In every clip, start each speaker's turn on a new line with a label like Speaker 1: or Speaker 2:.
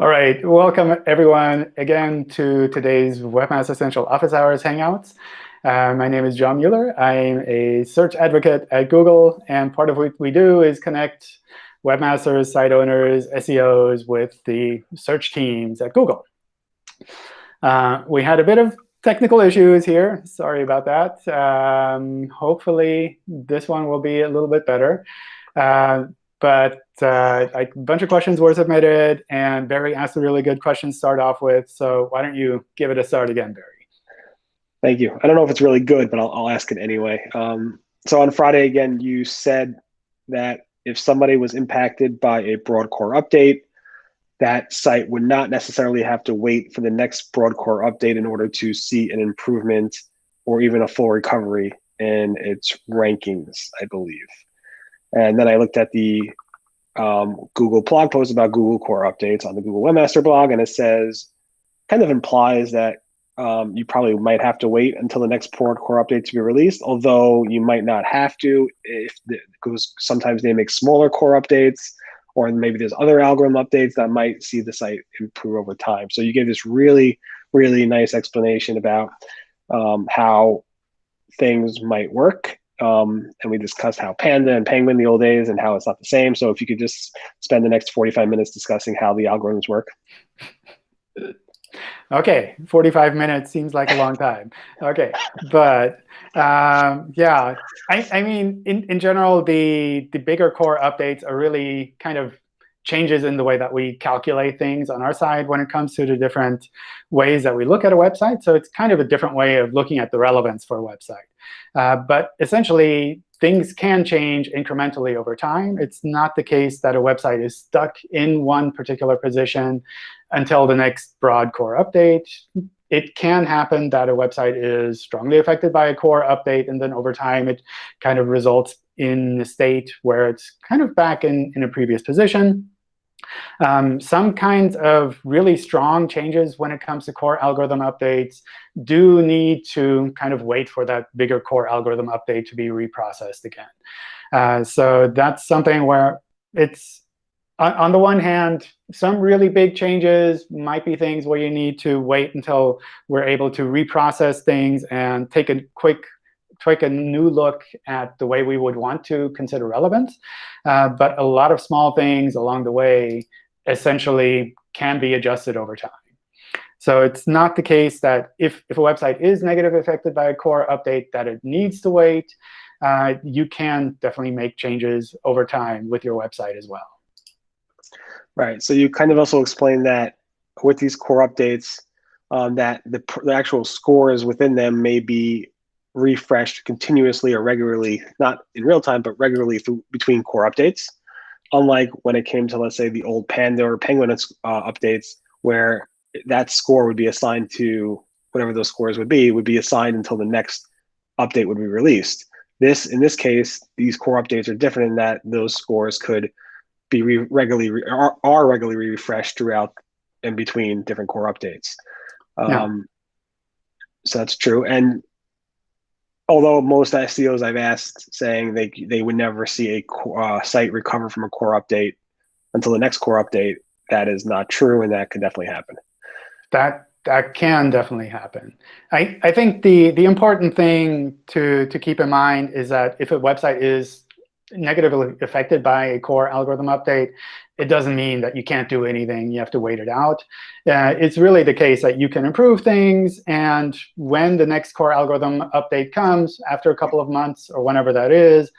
Speaker 1: All right, welcome everyone again to today's Webmaster Central Office Hours Hangouts. Uh, my name is John Mueller. I'm a search advocate at Google, and part of what we do is connect webmasters, site owners, SEOs with the search teams at Google. Uh, we had a bit of technical issues here. Sorry about that. Um, hopefully, this one will be a little bit better. Uh, but uh, a bunch of questions were submitted, and Barry asked a really good question to start off with. So why don't you give it a start again, Barry?
Speaker 2: Thank you. I don't know if it's really good, but I'll, I'll ask it anyway. Um, so on Friday, again, you said that if somebody was impacted by a broad core update, that site would not necessarily have to wait for the next broad core update in order to see an improvement or even a full recovery in its rankings, I believe. And then I looked at the um, Google blog post about Google core updates on the Google Webmaster blog, and it says, kind of implies that um, you probably might have to wait until the next broad core update to be released, although you might not have to if because sometimes they make smaller core updates or maybe there's other algorithm updates that might see the site improve over time. So you gave this really, really nice explanation about um, how things might work. Um, and we discussed how Panda and Penguin the old days and how it's not the same. So if you could just spend the next 45 minutes discussing how the algorithms work.
Speaker 1: OK, 45 minutes seems like a long time. OK, but um, yeah, I, I mean, in, in general, the, the bigger core updates are really kind of changes in the way that we calculate things on our side when it comes to the different ways that we look at a website. So it's kind of a different way of looking at the relevance for a website. Uh, but essentially, things can change incrementally over time. It's not the case that a website is stuck in one particular position until the next broad core update it can happen that a website is strongly affected by a core update, and then over time it kind of results in a state where it's kind of back in, in a previous position. Um, some kinds of really strong changes when it comes to core algorithm updates do need to kind of wait for that bigger core algorithm update to be reprocessed again. Uh, so that's something where it's on the one hand, some really big changes might be things where you need to wait until we're able to reprocess things and take a quick take a new look at the way we would want to consider relevance. Uh, but a lot of small things along the way essentially can be adjusted over time. So it's not the case that if, if a website is negatively affected by a core update, that it needs to wait. Uh, you can definitely make changes over time with your website as well.
Speaker 2: Right. So you kind of also explained that with these core updates, um, that the, the actual scores within them may be refreshed continuously or regularly, not in real time, but regularly through, between core updates. Unlike when it came to, let's say, the old Panda or Penguin uh, updates, where that score would be assigned to whatever those scores would be, would be assigned until the next update would be released. This, in this case, these core updates are different in that those scores could be re regularly re are, are, regularly refreshed throughout and between different core updates. Um, yeah. So that's true. And although most SEOs I've asked saying they they would never see a uh, site recover from a core update until the next core update, that is not true, and that can definitely happen.
Speaker 1: That that can definitely happen. I, I think the, the important thing to, to keep in mind is that if a website is negatively affected by a core algorithm update, it doesn't mean that you can't do anything. You have to wait it out. Uh, it's really the case that you can improve things. And when the next core algorithm update comes, after a couple of months or whenever that is,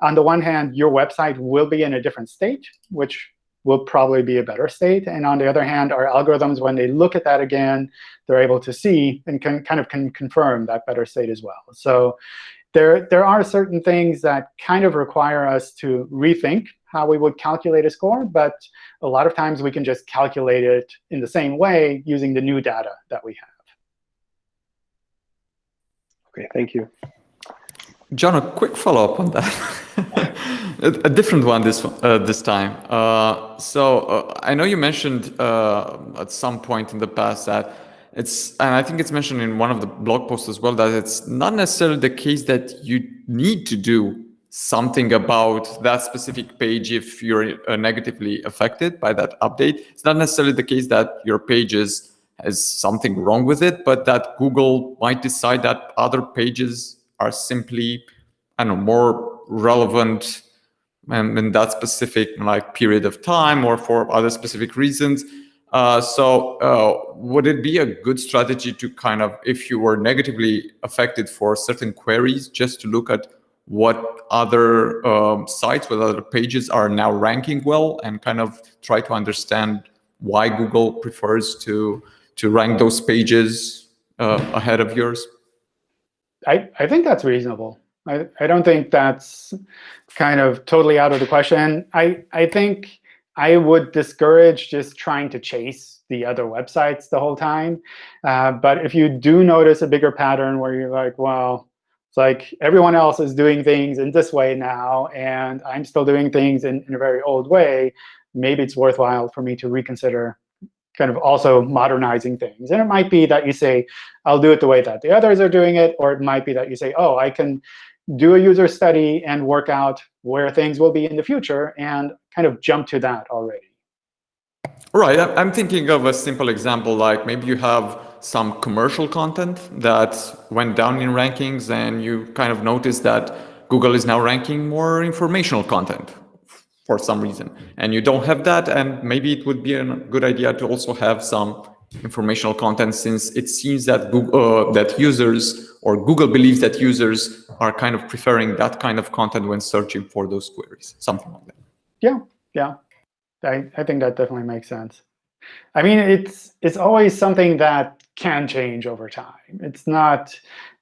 Speaker 1: on the one hand, your website will be in a different state, which will probably be a better state. And on the other hand, our algorithms, when they look at that again, they're able to see and can kind of can confirm that better state as well. So there, there are certain things that kind of require us to rethink how we would calculate a score. But a lot of times, we can just calculate it in the same way using the new data that we have.
Speaker 2: OK, thank you.
Speaker 3: John, a quick follow-up on that. a, a, different one this uh, this time. Uh, so uh, I know you mentioned uh, at some point in the past that it's and I think it's mentioned in one of the blog posts as well that it's not necessarily the case that you need to do something about that specific page if you're uh, negatively affected by that update. It's not necessarily the case that your pages has something wrong with it, but that Google might decide that other pages are simply, I don't know, more relevant um, in that specific like period of time or for other specific reasons. Uh, so uh, would it be a good strategy to kind of, if you were negatively affected for certain queries, just to look at what other um, sites, what other pages are now ranking well and kind of try to understand why Google prefers to, to rank those pages uh, ahead of yours?
Speaker 1: I, I think that's reasonable. I, I don't think that's kind of totally out of the question. I, I think I would discourage just trying to chase the other websites the whole time. Uh, but if you do notice a bigger pattern where you're like, well, it's like everyone else is doing things in this way now, and I'm still doing things in, in a very old way, maybe it's worthwhile for me to reconsider kind of also modernizing things. And it might be that you say, I'll do it the way that the others are doing it, or it might be that you say, oh, I can do a user study and work out where things will be in the future and kind of jump to that already.
Speaker 3: Right. I'm thinking of a simple example, like maybe you have some commercial content that went down in rankings and you kind of notice that Google is now ranking more informational content for some reason. And you don't have that, and maybe it would be a good idea to also have some informational content since it seems that Google, uh, that users or Google believes that users are kind of preferring that kind of content when searching for those queries, something like that.
Speaker 1: Yeah, yeah. I, I think that definitely makes sense. I mean, it's it's always something that can change over time. It's not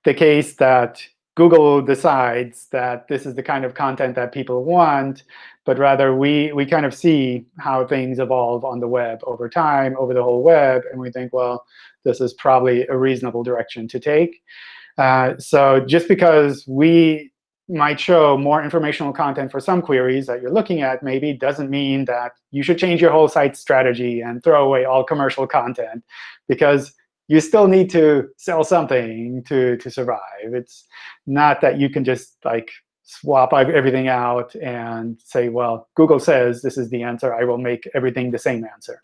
Speaker 1: the case that Google decides that this is the kind of content that people want, but rather we, we kind of see how things evolve on the web over time, over the whole web, and we think, well, this is probably a reasonable direction to take. Uh, so just because we might show more informational content for some queries that you're looking at maybe doesn't mean that you should change your whole site strategy and throw away all commercial content, because you still need to sell something to, to survive. It's not that you can just like swap everything out and say, well, Google says this is the answer. I will make everything the same answer.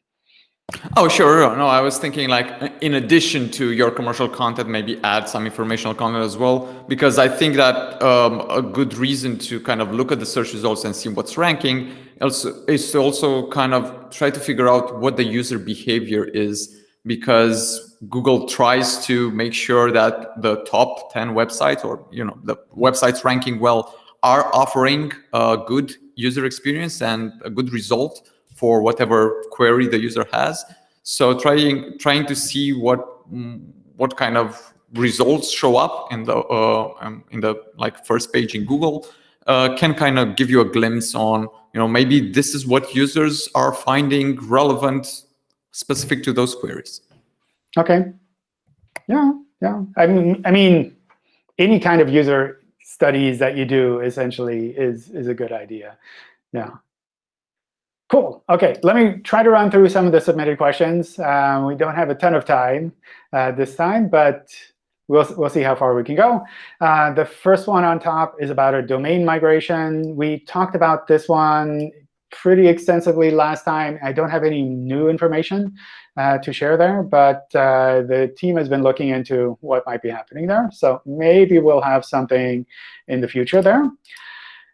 Speaker 3: Oh, sure. No, I was thinking like in addition to your commercial content, maybe add some informational content as well, because I think that um, a good reason to kind of look at the search results and see what's ranking also is to also kind of try to figure out what the user behavior is because Google tries to make sure that the top 10 websites or you know the websites ranking well are offering a good user experience and a good result for whatever query the user has. So trying trying to see what what kind of results show up in the uh, um, in the like first page in Google uh, can kind of give you a glimpse on you know maybe this is what users are finding relevant specific to those queries.
Speaker 1: OK. Yeah, yeah. I mean, I mean, any kind of user studies that you do essentially is is a good idea. Yeah. Cool. OK, let me try to run through some of the submitted questions. Um, we don't have a ton of time uh, this time, but we'll, we'll see how far we can go. Uh, the first one on top is about a domain migration. We talked about this one pretty extensively last time. I don't have any new information uh, to share there, but uh, the team has been looking into what might be happening there. So maybe we'll have something in the future there.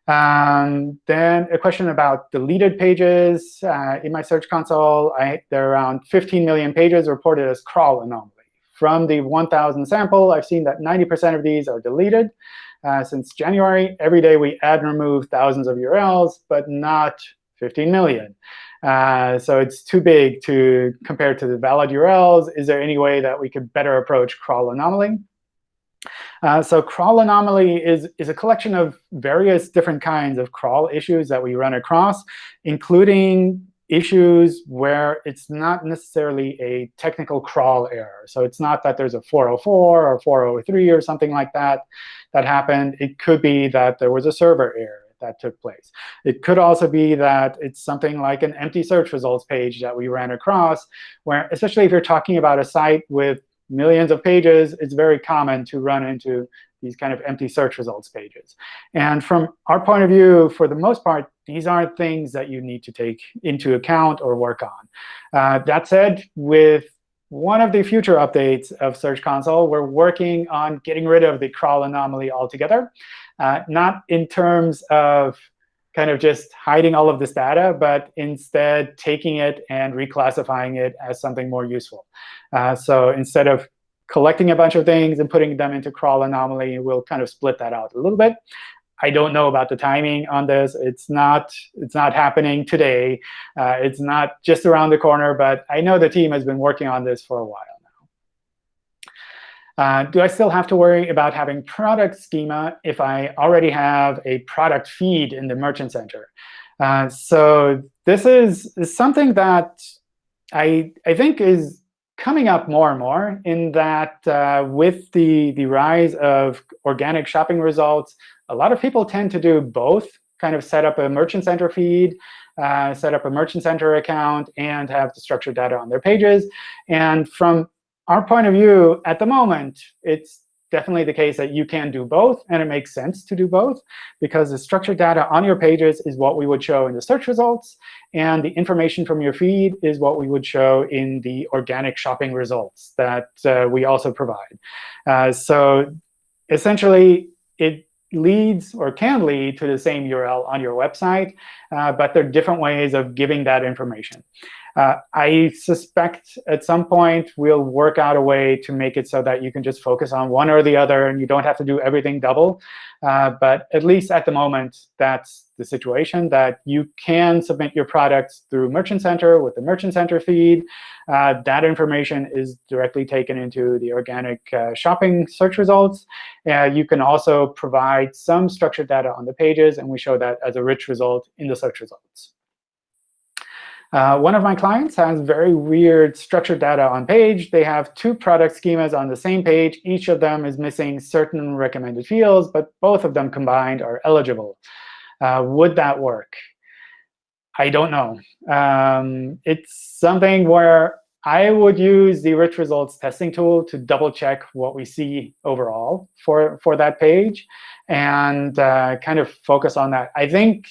Speaker 1: Um, then a question about deleted pages. Uh, in my Search Console, I, there are around 15 million pages reported as crawl anomaly. From the 1,000 sample, I've seen that 90% of these are deleted. Uh, since January, every day we add and remove thousands of URLs, but not 15 million. Uh, so it's too big to compare to the valid URLs. Is there any way that we could better approach crawl anomaly? Uh, so crawl anomaly is, is a collection of various different kinds of crawl issues that we run across, including issues where it's not necessarily a technical crawl error. So it's not that there's a 404 or 403 or something like that that happened. It could be that there was a server error that took place. It could also be that it's something like an empty search results page that we ran across, where especially if you're talking about a site with millions of pages, it's very common to run into these kind of empty search results pages. And from our point of view, for the most part, these aren't things that you need to take into account or work on. Uh, that said, with one of the future updates of Search Console, we're working on getting rid of the crawl anomaly altogether, uh, not in terms of kind of just hiding all of this data, but instead taking it and reclassifying it as something more useful. Uh, so instead of collecting a bunch of things and putting them into crawl anomaly, we'll kind of split that out a little bit. I don't know about the timing on this. It's not, it's not happening today. Uh, it's not just around the corner, but I know the team has been working on this for a while. Uh, do I still have to worry about having product schema if I already have a product feed in the Merchant Center? Uh, so this is, is something that I, I think is coming up more and more in that uh, with the, the rise of organic shopping results, a lot of people tend to do both, kind of set up a Merchant Center feed, uh, set up a Merchant Center account, and have the structured data on their pages. And from our point of view, at the moment, it's definitely the case that you can do both, and it makes sense to do both, because the structured data on your pages is what we would show in the search results, and the information from your feed is what we would show in the organic shopping results that uh, we also provide. Uh, so essentially, it leads or can lead to the same URL on your website, uh, but there are different ways of giving that information. Uh, I suspect at some point we'll work out a way to make it so that you can just focus on one or the other, and you don't have to do everything double. Uh, but at least at the moment, that's the situation, that you can submit your products through Merchant Center with the Merchant Center feed. Uh, that information is directly taken into the organic uh, shopping search results. Uh, you can also provide some structured data on the pages, and we show that as a rich result in the search results. Uh, one of my clients has very weird structured data on page. They have two product schemas on the same page. Each of them is missing certain recommended fields, but both of them combined are eligible. Uh, would that work? I don't know. Um, it's something where I would use the rich results testing tool to double check what we see overall for, for that page and uh, kind of focus on that. I think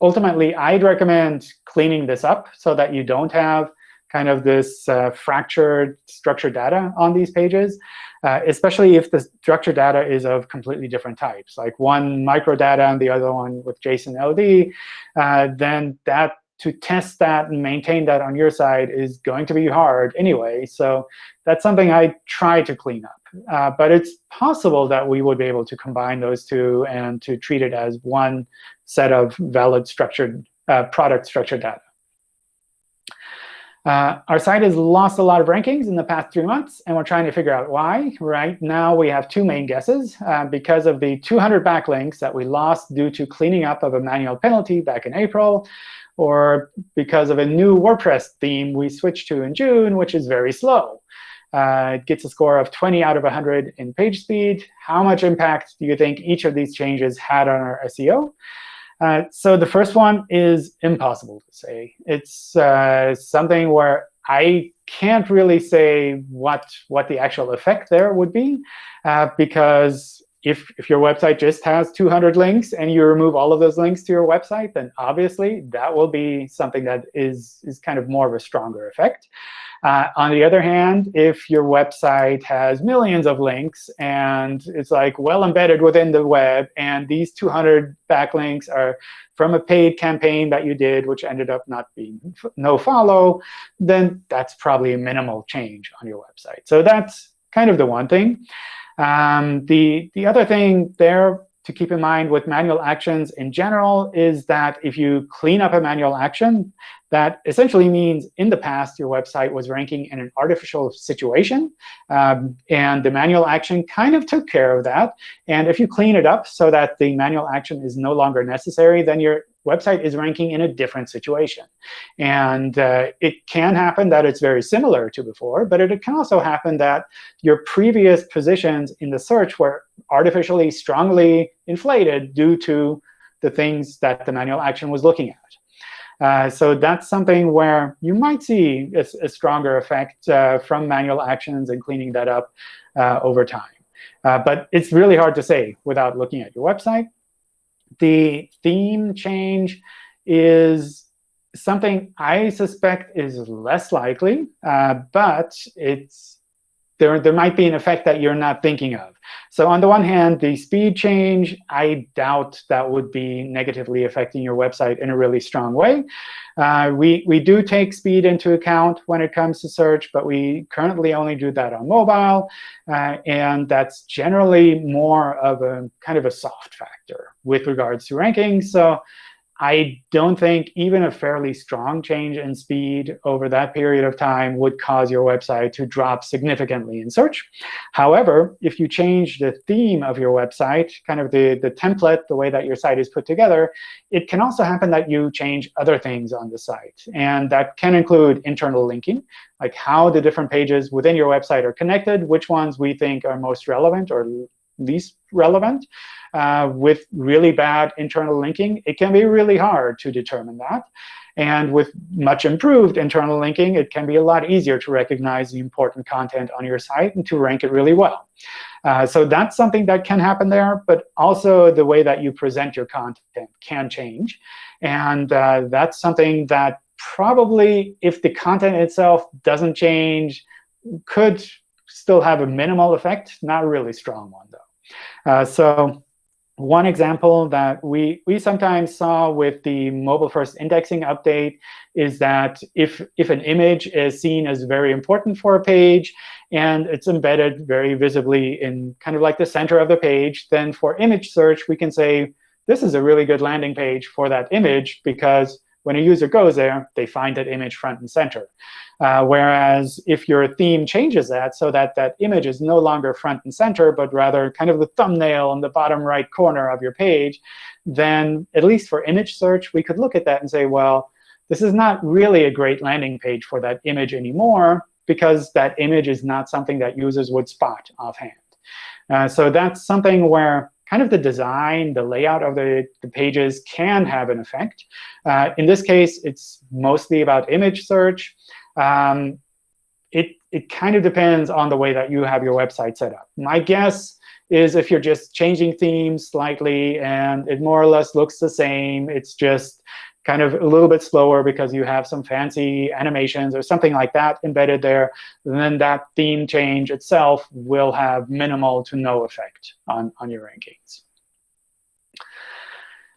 Speaker 1: ultimately, I'd recommend cleaning this up so that you don't have kind of this uh, fractured structured data on these pages, uh, especially if the structured data is of completely different types, like one microdata and the other one with JSON LD, uh, then that to test that and maintain that on your side is going to be hard anyway. So that's something I try to clean up. Uh, but it's possible that we would be able to combine those two and to treat it as one set of valid structured uh, product structured data. Uh, our site has lost a lot of rankings in the past three months, and we're trying to figure out why. Right now, we have two main guesses. Uh, because of the 200 backlinks that we lost due to cleaning up of a manual penalty back in April, or because of a new WordPress theme we switched to in June, which is very slow. Uh, it gets a score of 20 out of 100 in page speed. How much impact do you think each of these changes had on our SEO? Uh, so the first one is impossible to say. It's uh, something where I can't really say what, what the actual effect there would be, uh, because if, if your website just has 200 links and you remove all of those links to your website, then obviously that will be something that is, is kind of more of a stronger effect. Uh, on the other hand, if your website has millions of links and it's like well embedded within the web, and these 200 backlinks are from a paid campaign that you did, which ended up not being no follow, then that's probably a minimal change on your website. So that's kind of the one thing. Um, the, the other thing there to keep in mind with manual actions in general is that if you clean up a manual action, that essentially means in the past your website was ranking in an artificial situation. Um, and the manual action kind of took care of that. And if you clean it up so that the manual action is no longer necessary, then your website is ranking in a different situation. And uh, it can happen that it's very similar to before, but it can also happen that your previous positions in the search were artificially strongly inflated due to the things that the manual action was looking at. Uh, so that's something where you might see a, a stronger effect uh, from manual actions and cleaning that up uh, over time. Uh, but it's really hard to say without looking at your website. The theme change is something I suspect is less likely, uh, but it's there, there might be an effect that you're not thinking of. So on the one hand, the speed change, I doubt that would be negatively affecting your website in a really strong way. Uh, we, we do take speed into account when it comes to search, but we currently only do that on mobile. Uh, and that's generally more of a kind of a soft factor with regards to ranking. So I don't think even a fairly strong change in speed over that period of time would cause your website to drop significantly in search. However, if you change the theme of your website, kind of the, the template, the way that your site is put together, it can also happen that you change other things on the site. And that can include internal linking, like how the different pages within your website are connected, which ones we think are most relevant or least relevant. Uh, with really bad internal linking, it can be really hard to determine that. And with much improved internal linking, it can be a lot easier to recognize the important content on your site and to rank it really well. Uh, so that's something that can happen there. But also the way that you present your content can change. And uh, that's something that probably, if the content itself doesn't change, could still have a minimal effect, not a really strong one, Uh, so one example that we, we sometimes saw with the mobile-first indexing update is that if, if an image is seen as very important for a page, and it's embedded very visibly in kind of like the center of the page, then for image search, we can say, this is a really good landing page for that image because when a user goes there, they find that image front and center. Uh, whereas if your theme changes that so that that image is no longer front and center, but rather kind of the thumbnail in the bottom right corner of your page, then at least for image search, we could look at that and say, well, this is not really a great landing page for that image anymore because that image is not something that users would spot offhand. Uh, so that's something where kind of the design, the layout of the, the pages can have an effect. Uh, in this case, it's mostly about image search. Um, it, it kind of depends on the way that you have your website set up. My guess is if you're just changing themes slightly and it more or less looks the same, it's just kind of a little bit slower because you have some fancy animations or something like that embedded there, then that theme change itself will have minimal to no effect on, on your rankings.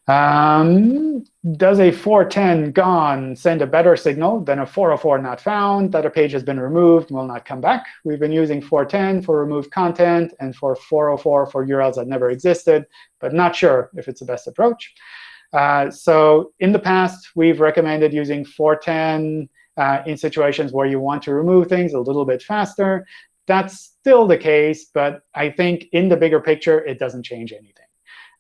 Speaker 1: Um, does a 410 gone send a better signal than a 404 not found that a page has been removed will not come back? We've been using 410 for removed content and for 404 for URLs that never existed, but not sure if it's the best approach. Uh, so in the past, we've recommended using 410 uh, in situations where you want to remove things a little bit faster. That's still the case, but I think in the bigger picture, it doesn't change anything.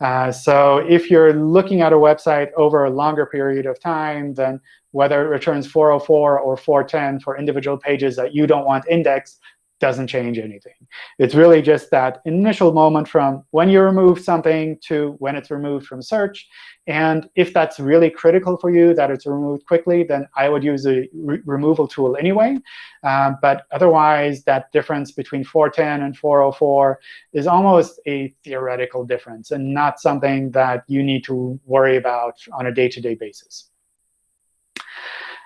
Speaker 1: Uh, so if you're looking at a website over a longer period of time, then whether it returns 404 or 410 for individual pages that you don't want indexed, doesn't change anything. It's really just that initial moment from when you remove something to when it's removed from search. And if that's really critical for you, that it's removed quickly, then I would use a re removal tool anyway. Um, but otherwise, that difference between 410 and 404 is almost a theoretical difference and not something that you need to worry about on a day-to-day -day basis.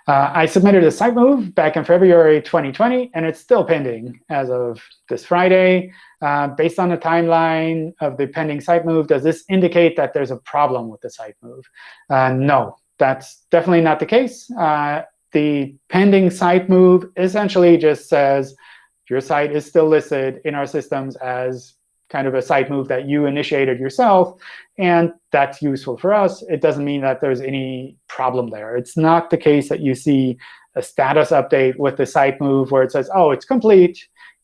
Speaker 1: Uh, I submitted a site move back in February 2020, and it's still pending as of this Friday. Uh, based on the timeline of the pending site move, does this indicate that there's a problem with the site move? Uh, no, that's definitely not the case. Uh, the pending site move essentially just says your site is still listed in our systems as kind of a site move that you initiated yourself, and that's useful for us. It doesn't mean that there's any problem there. It's not the case that you see a status update with the site move where it says, oh, it's complete.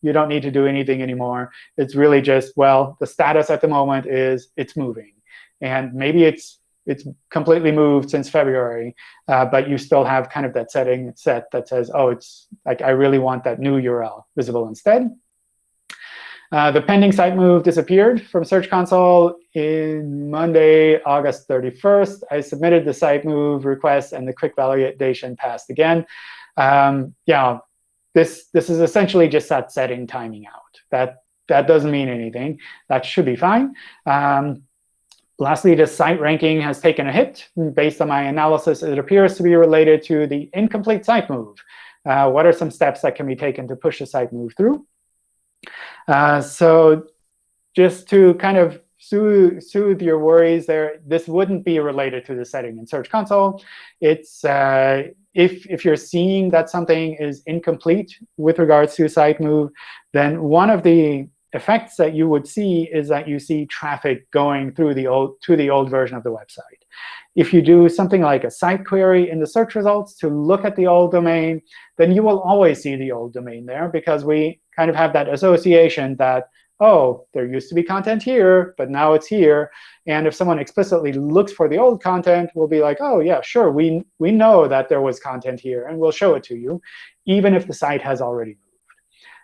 Speaker 1: You don't need to do anything anymore. It's really just, well, the status at the moment is it's moving. And maybe it's it's completely moved since February, uh, but you still have kind of that setting set that says, oh, it's like I really want that new URL visible instead. Uh, the pending site move disappeared from Search Console in Monday, August 31st. I submitted the site move request, and the quick validation passed again. Um, yeah, this, this is essentially just that setting timing out. That, that doesn't mean anything. That should be fine. Um, lastly, the site ranking has taken a hit. Based on my analysis, it appears to be related to the incomplete site move. Uh, what are some steps that can be taken to push the site move through? Uh, so just to kind of soothe, soothe your worries there, this wouldn't be related to the setting in Search Console. It's uh, if, if you're seeing that something is incomplete with regards to site move, then one of the effects that you would see is that you see traffic going through the old to the old version of the website. If you do something like a site query in the search results to look at the old domain, then you will always see the old domain there because we kind of have that association that oh, there used to be content here, but now it's here. And if someone explicitly looks for the old content, we'll be like, oh, yeah, sure, we, we know that there was content here, and we'll show it to you, even if the site has already.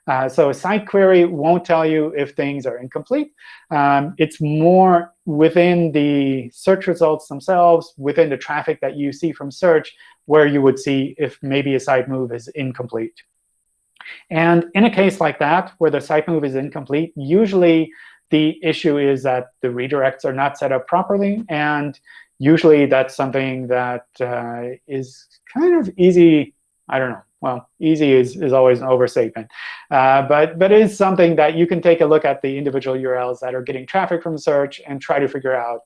Speaker 1: Uh, so a site query won't tell you if things are incomplete. Um, it's more within the search results themselves, within the traffic that you see from search, where you would see if maybe a site move is incomplete. And in a case like that, where the site move is incomplete, usually the issue is that the redirects are not set up properly. And usually that's something that uh, is kind of easy. I don't know. Well, easy is, is always an overstatement. Uh, but, but it is something that you can take a look at the individual URLs that are getting traffic from search and try to figure out,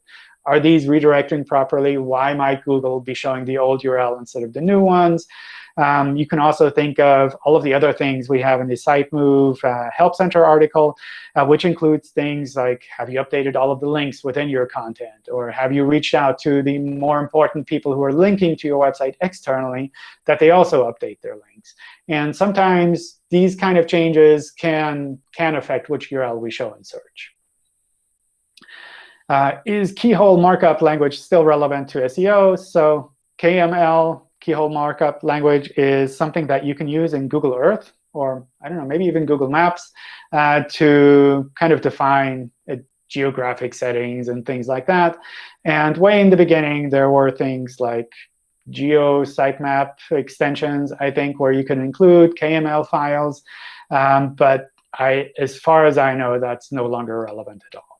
Speaker 1: are these redirecting properly? Why might Google be showing the old URL instead of the new ones? Um, you can also think of all of the other things we have in the Site Move uh, Help Center article, uh, which includes things like, have you updated all of the links within your content? Or have you reached out to the more important people who are linking to your website externally that they also update their links? And sometimes these kind of changes can, can affect which URL we show in search. Uh, is keyhole markup language still relevant to SEO? So KML keyhole markup language is something that you can use in Google Earth or I don't know, maybe even Google Maps uh, to kind of define uh, geographic settings and things like that. And way in the beginning, there were things like geo sitemap extensions, I think, where you can include KML files. Um, but I, as far as I know, that's no longer relevant at all.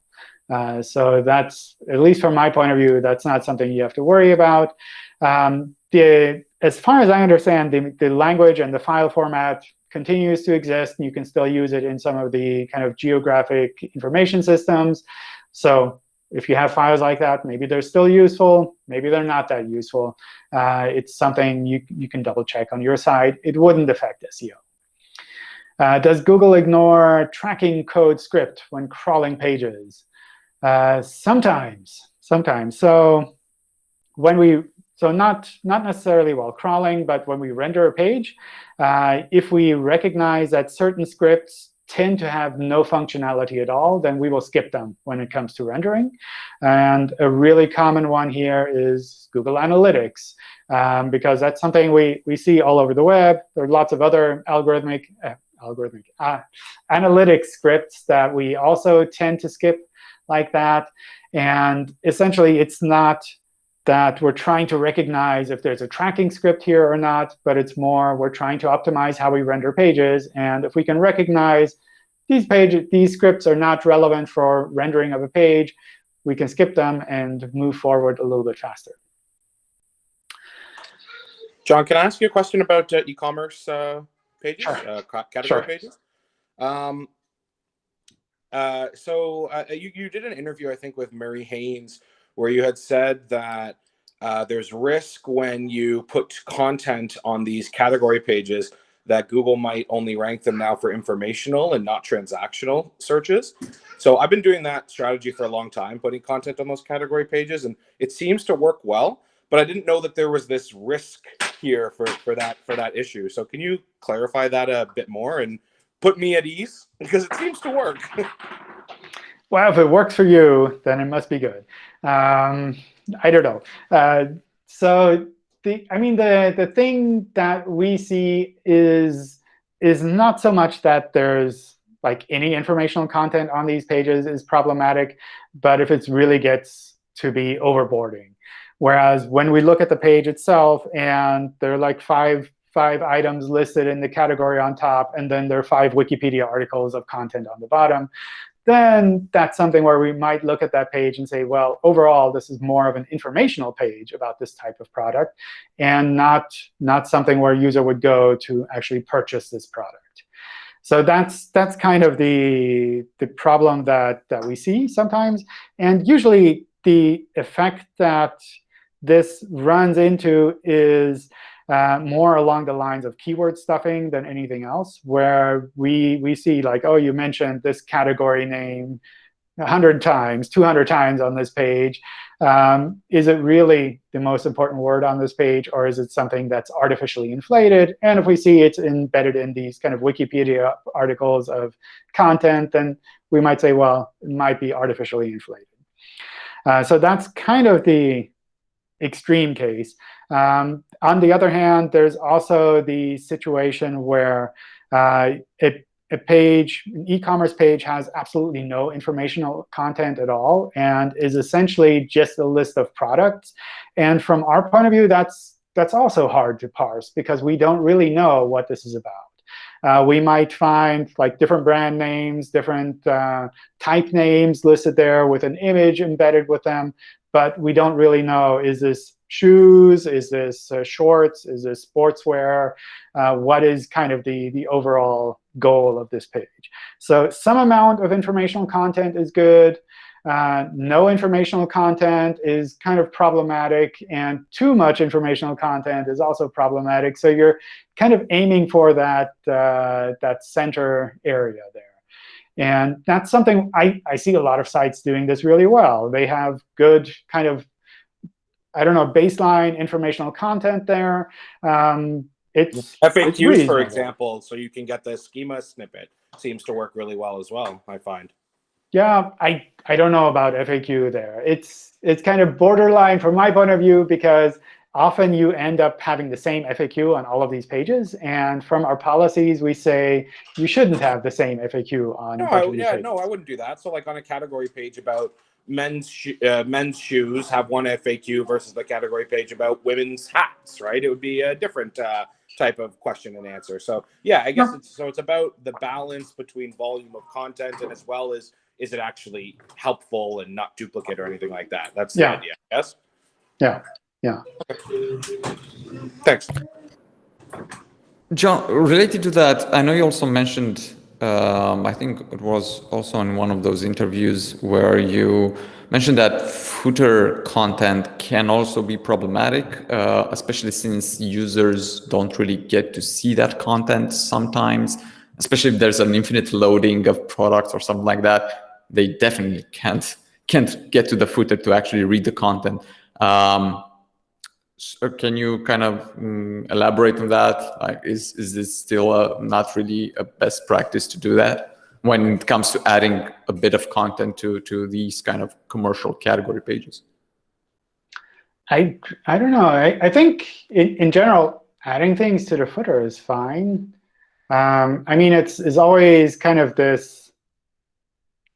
Speaker 1: Uh, so that's, at least from my point of view, that's not something you have to worry about. Um, the, as far as I understand, the, the language and the file format continues to exist. And you can still use it in some of the kind of geographic information systems. So if you have files like that, maybe they're still useful. Maybe they're not that useful. Uh, it's something you, you can double check on your side. It wouldn't affect SEO. Uh, does Google ignore tracking code script when crawling pages? Uh, sometimes, sometimes. So when we so not, not necessarily while crawling, but when we render a page, uh, if we recognize that certain scripts tend to have no functionality at all, then we will skip them when it comes to rendering. And a really common one here is Google Analytics, um, because that's something we, we see all over the web. There are lots of other algorithmic, uh, algorithmic uh, analytic scripts that we also tend to skip like that. And essentially, it's not that we're trying to recognize if there's a tracking script here or not, but it's more we're trying to optimize how we render pages. And if we can recognize these pages, these scripts are not relevant for rendering of a page, we can skip them and move forward a little bit faster.
Speaker 4: John, can I ask you a question about uh, e-commerce uh, pages,
Speaker 1: sure.
Speaker 4: uh, category
Speaker 1: sure.
Speaker 4: pages? Um, uh, so uh, you, you did an interview, I think, with Marie Haynes where you had said that uh, there's risk when you put content on these category pages that Google might only rank them now for informational and not transactional searches. So I've been doing that strategy for a long time, putting content on those category pages, and it seems to work well. But I didn't know that there was this risk here for, for that for that issue. So can you clarify that a bit more and put me at ease because it seems to work.
Speaker 1: well, if it works for you, then it must be good. Um, I don't know. Uh, so the, I mean, the, the thing that we see is, is not so much that there's like any informational content on these pages is problematic, but if it really gets to be overboarding. Whereas when we look at the page itself and there are like five five items listed in the category on top, and then there are five Wikipedia articles of content on the bottom, then that's something where we might look at that page and say, well, overall, this is more of an informational page about this type of product, and not, not something where a user would go to actually purchase this product. So that's that's kind of the the problem that that we see sometimes. And usually the effect that this runs into is uh, more along the lines of keyword stuffing than anything else, where we we see like, oh, you mentioned this category name 100 times, 200 times on this page. Um, is it really the most important word on this page, or is it something that's artificially inflated? And if we see it's embedded in these kind of Wikipedia articles of content, then we might say, well, it might be artificially inflated. Uh, so that's kind of the extreme case. Um, on the other hand, there's also the situation where uh, it a page, an e-commerce page has absolutely no informational content at all and is essentially just a list of products. And from our point of view, that's, that's also hard to parse because we don't really know what this is about. Uh, we might find like different brand names, different uh, type names listed there with an image embedded with them. But we don't really know, is this shoes? Is this uh, shorts? Is this sportswear? Uh, what is kind of the, the overall goal of this page? So some amount of informational content is good. Uh, no informational content is kind of problematic. And too much informational content is also problematic. So you're kind of aiming for that, uh, that center area there. And that's something I, I see a lot of sites doing this really well. They have good kind of I don't know, baseline informational content there. Um, it's
Speaker 4: FAQs,
Speaker 1: it's
Speaker 4: for example, so you can get the schema snippet seems to work really well as well, I find.
Speaker 1: Yeah, I, I don't know about FAQ there. It's, it's kind of borderline from my point of view because often you end up having the same FAQ on all of these pages. And from our policies, we say you shouldn't have the same FAQ on
Speaker 4: no,
Speaker 1: I,
Speaker 4: yeah,
Speaker 1: pages.
Speaker 4: no, I wouldn't do that. So like on a category page about men's uh, men's shoes have one FAQ versus the category page about women's hats, right? It would be a different uh, type of question and answer. So yeah, I guess it's so it's about the balance between volume of content and as well as is it actually helpful and not duplicate or anything like that. That's the
Speaker 1: Yeah.
Speaker 4: idea. Yes.
Speaker 1: Yeah, yeah.
Speaker 4: Thanks.
Speaker 3: John, related to that, I know you also mentioned, um, I think it was also in one of those interviews where you mentioned that footer content can also be problematic, uh, especially since users don't really get to see that content sometimes, especially if there's an infinite loading of products or something like that. They definitely can't can't get to the footer to actually read the content. Um, so can you kind of mm, elaborate on that? Like, is is this still a, not really a best practice to do that when it comes to adding a bit of content to to these kind of commercial category pages?
Speaker 1: I, I don't know. I, I think in, in general, adding things to the footer is fine. Um, I mean, it's, it's always kind of this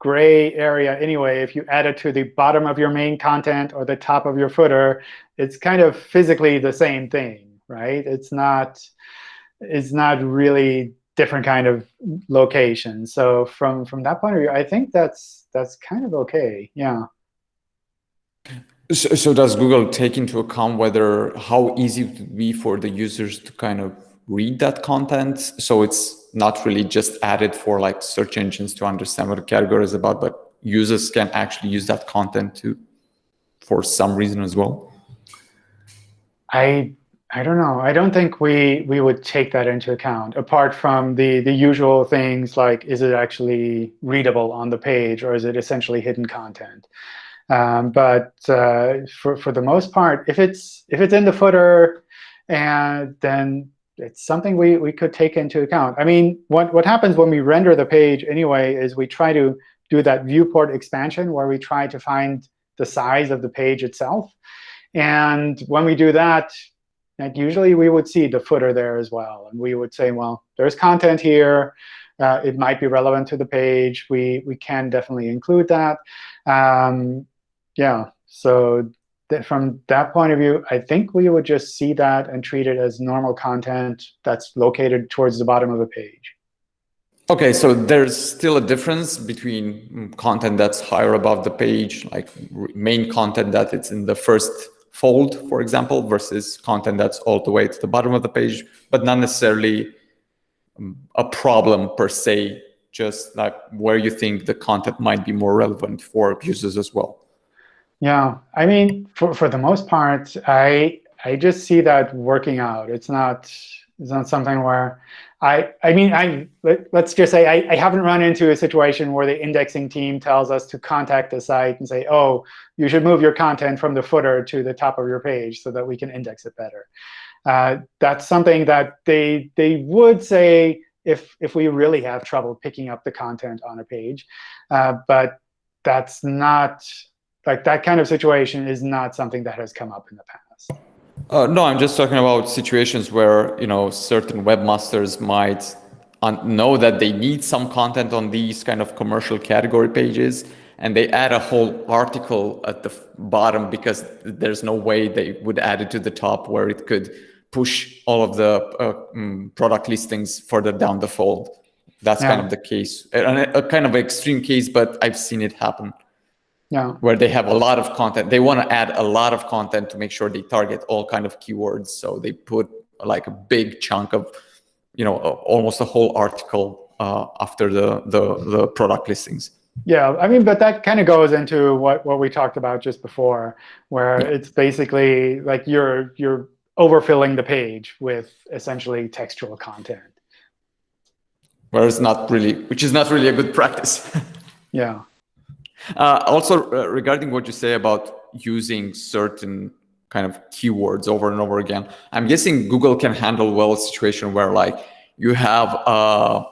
Speaker 1: gray area anyway. If you add it to the bottom of your main content or the top of your footer, it's kind of physically the same thing, right? It's not, it's not really different kind of location. So from, from that point of view, I think that's, that's kind of OK. Yeah.
Speaker 3: So, so does Google take into account whether how easy it would be for the users to kind of read that content? So it's not really just added for like search engines to understand what the category is about, but users can actually use that content to for some reason as well.
Speaker 1: I I don't know. I don't think we we would take that into account apart from the the usual things like is it actually readable on the page or is it essentially hidden content? Um, but uh, for for the most part, if it's if it's in the footer, and then it's something we we could take into account. I mean, what what happens when we render the page anyway is we try to do that viewport expansion where we try to find the size of the page itself. And when we do that, like usually we would see the footer there as well. And we would say, well, there's content here. Uh, it might be relevant to the page. We, we can definitely include that. Um, yeah, so that from that point of view, I think we would just see that and treat it as normal content that's located towards the bottom of the page.
Speaker 3: OK, so there's still a difference between content that's higher above the page, like main content that it's in the first fold, for example, versus content that's all the way to the bottom of the page, but not necessarily um, a problem per se, just like where you think the content might be more relevant for users as well.
Speaker 1: Yeah, I mean, for, for the most part, I I just see that working out. It's not it's not something where I I mean I let, us just say I, I haven't run into a situation where the indexing team tells us to contact the site and say, oh, you should move your content from the footer to the top of your page so that we can index it better. Uh, that's something that they they would say if if we really have trouble picking up the content on a page, uh, but that's not like that kind of situation is not something that has come up in the past.
Speaker 3: Uh, no, I'm just talking about situations where you know certain webmasters might know that they need some content on these kind of commercial category pages, and they add a whole article at the bottom because there's no way they would add it to the top where it could push all of the uh, um, product listings further down the fold. That's yeah. kind of the case, a, a kind of extreme case, but I've seen it happen
Speaker 1: yeah.
Speaker 3: where they have a lot of content. They want to add a lot of content to make sure they target all kind of keywords. So they put like a big chunk of, you know, almost a whole article uh, after the, the, the product listings.
Speaker 1: Yeah, I mean, but that kind of goes into what, what we talked about just before, where yeah. it's basically like you're you're overfilling the page with essentially textual content.
Speaker 3: Whereas not really, which is not really a good practice.
Speaker 1: yeah.
Speaker 3: Uh, also, uh, regarding what you say about using certain kind of keywords over and over again, I'm guessing Google can handle well a situation where like you have a,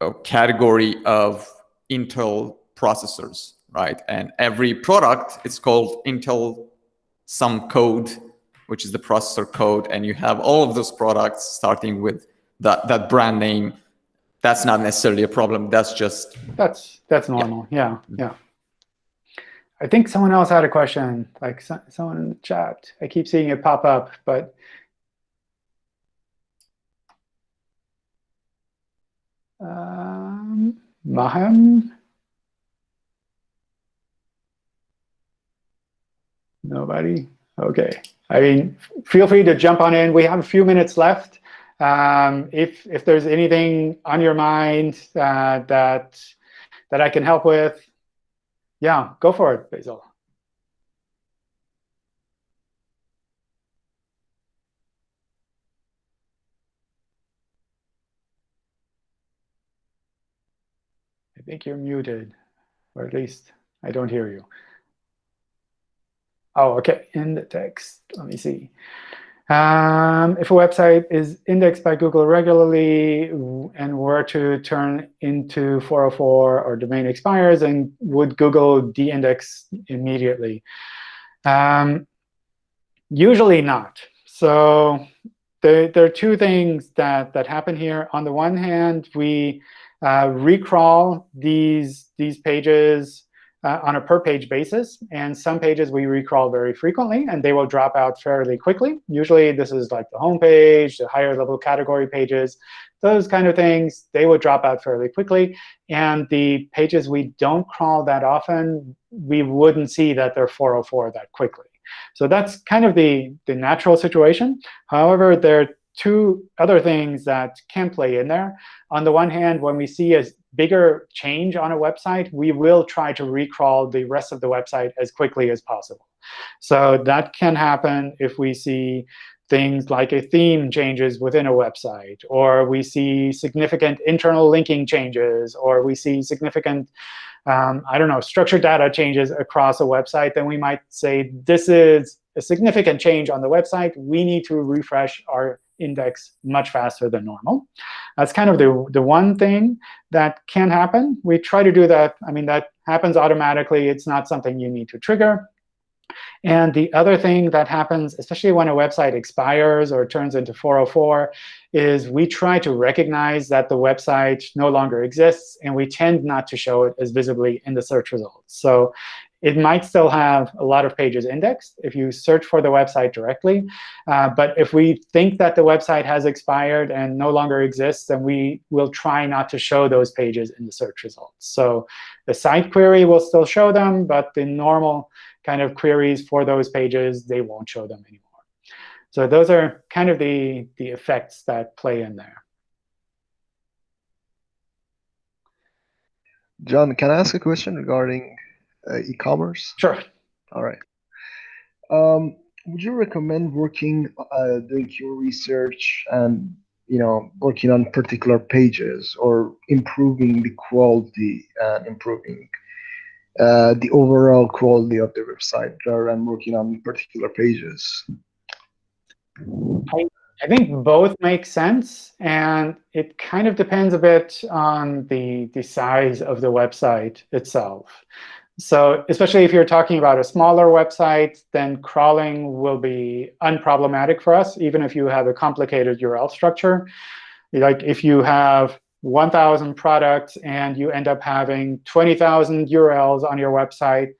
Speaker 3: a category of Intel processors, right? And every product is called Intel some code, which is the processor code, and you have all of those products starting with that that brand name. That's not necessarily a problem. That's just
Speaker 1: that's that's normal. yeah. yeah. yeah. I think someone else had a question, like so, someone in the chat. I keep seeing it pop up, but um, Maham? Nobody? OK. I mean, feel free to jump on in. We have a few minutes left. Um, if if there's anything on your mind uh, that that I can help with, yeah, go for it, Basil. I think you're muted, or at least I don't hear you. Oh, OK, in the text. Let me see. Um, if a website is indexed by Google regularly and were to turn into 404 or domain expires, and would Google de-index immediately? Um, usually not. So there, there, are two things that, that happen here. On the one hand, we uh, recrawl these, these pages uh, on a per page basis. And some pages we recrawl very frequently, and they will drop out fairly quickly. Usually this is like the home page, the higher level category pages, those kind of things, they will drop out fairly quickly. And the pages we don't crawl that often, we wouldn't see that they're 404 that quickly. So that's kind of the, the natural situation. However, there are two other things that can play in there. On the one hand, when we see a bigger change on a website, we will try to recrawl the rest of the website as quickly as possible. So that can happen if we see things like a theme changes within a website, or we see significant internal linking changes, or we see significant, um, I don't know, structured data changes across a website, then we might say, this is a significant change on the website. We need to refresh our index much faster than normal. That's kind of the, the one thing that can happen. We try to do that. I mean, that happens automatically. It's not something you need to trigger. And the other thing that happens, especially when a website expires or turns into 404, is we try to recognize that the website no longer exists, and we tend not to show it as visibly in the search results. So it might still have a lot of pages indexed if you search for the website directly. Uh, but if we think that the website has expired and no longer exists, then we will try not to show those pages in the search results. So the site query will still show them, but the normal kind of queries for those pages, they won't show them anymore. So those are kind of the, the effects that play in there.
Speaker 5: John, can I ask a question regarding e-commerce?
Speaker 1: Sure.
Speaker 5: All right. Um, would you recommend working, uh, doing your research and you know working on particular pages or improving the quality and improving uh, the overall quality of the website rather than working on particular pages?
Speaker 1: I, I think both make sense, and it kind of depends a bit on the, the size of the website itself. So especially if you're talking about a smaller website, then crawling will be unproblematic for us, even if you have a complicated URL structure. Like if you have 1,000 products and you end up having 20,000 URLs on your website,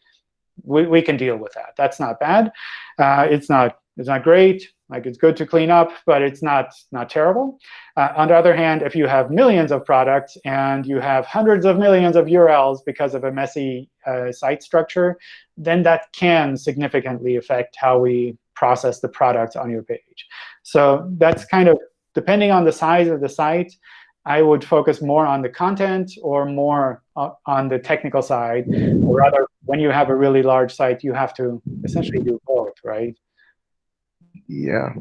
Speaker 1: we, we can deal with that. That's not bad. Uh, it's not it's not great. Like it's good to clean up, but it's not not terrible. Uh, on the other hand, if you have millions of products and you have hundreds of millions of URLs because of a messy uh, site structure, then that can significantly affect how we process the product on your page. So that's kind of depending on the size of the site. I would focus more on the content or more on the technical side. Or rather, when you have a really large site, you have to essentially do both, right?
Speaker 5: Yeah,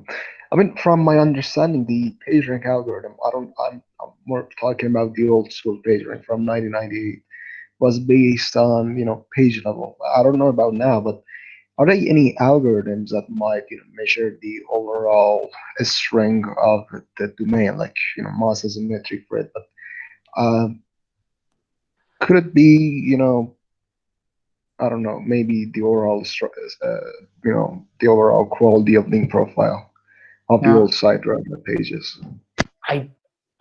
Speaker 5: I mean, from my understanding, the PageRank algorithm, I don't, I'm, I'm more talking about the old school PageRank from 1998, was based on, you know, page level. I don't know about now, but are there any algorithms that might, you know, measure the overall string of the domain, like, you know, Moz is a metric for it, but uh, could it be, you know, I don't know, maybe the overall, uh, you know, the overall quality of link profile of the old site rather than pages.
Speaker 1: I,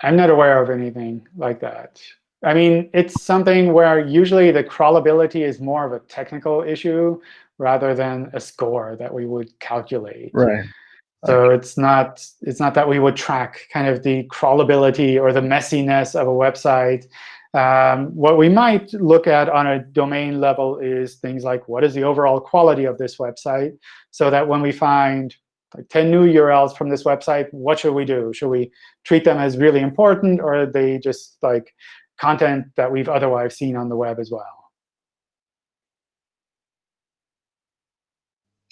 Speaker 1: I'm not aware of anything like that. I mean, it's something where usually the crawlability is more of a technical issue rather than a score that we would calculate.
Speaker 5: Right.
Speaker 1: So okay. it's not it's not that we would track kind of the crawlability or the messiness of a website um, what we might look at on a domain level is things like what is the overall quality of this website, so that when we find like 10 new URLs from this website, what should we do? Should we treat them as really important, or are they just like content that we've otherwise seen on the web as well?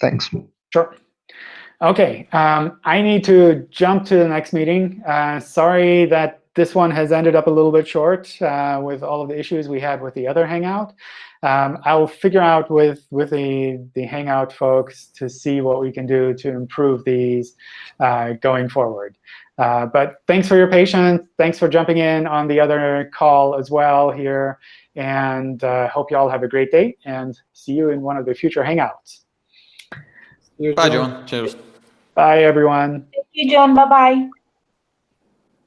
Speaker 5: Thanks.
Speaker 1: Sure. OK, um, I need to jump to the next meeting. Uh, sorry that this one has ended up a little bit short uh, with all of the issues we had with the other Hangout. Um, I'll figure out with, with the, the Hangout folks to see what we can do to improve these uh, going forward. Uh, but thanks for your patience. Thanks for jumping in on the other call as well here. And uh, hope you all have a great day. And see you in one of the future Hangouts.
Speaker 3: Bye, John. Cheers.
Speaker 1: Bye, everyone.
Speaker 6: Thank you, John. Bye-bye.